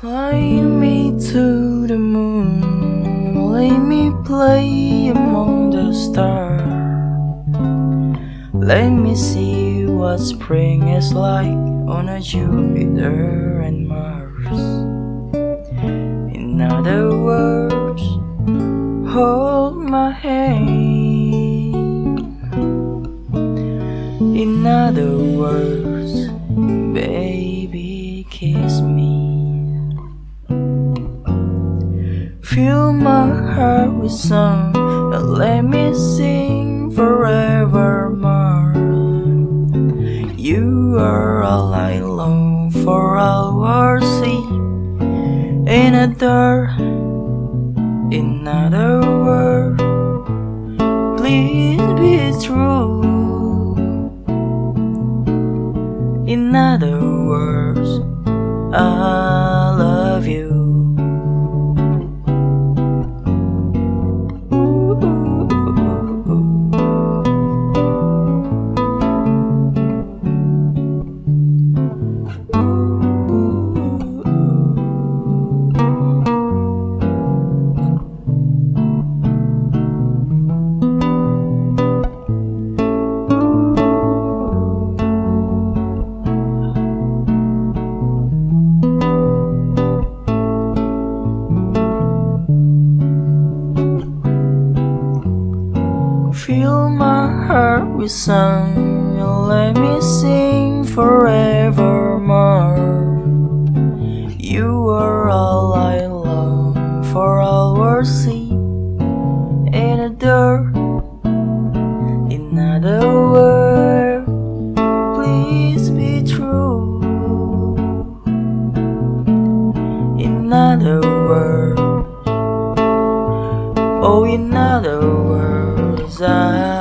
Fly me to the moon, let me play among the stars. Let me see what spring is like on a Jupiter and Mars. In other words, hold my hand. In other words, Fill my heart with song and let me sing forevermore. You are all I long for, our sea in a. In other world, please be true. In other words, I love you. Fill my heart with song and let me sing forevermore. You are all I long for, our see and adore. In other words, please be true. In other words, oh, in other words. dài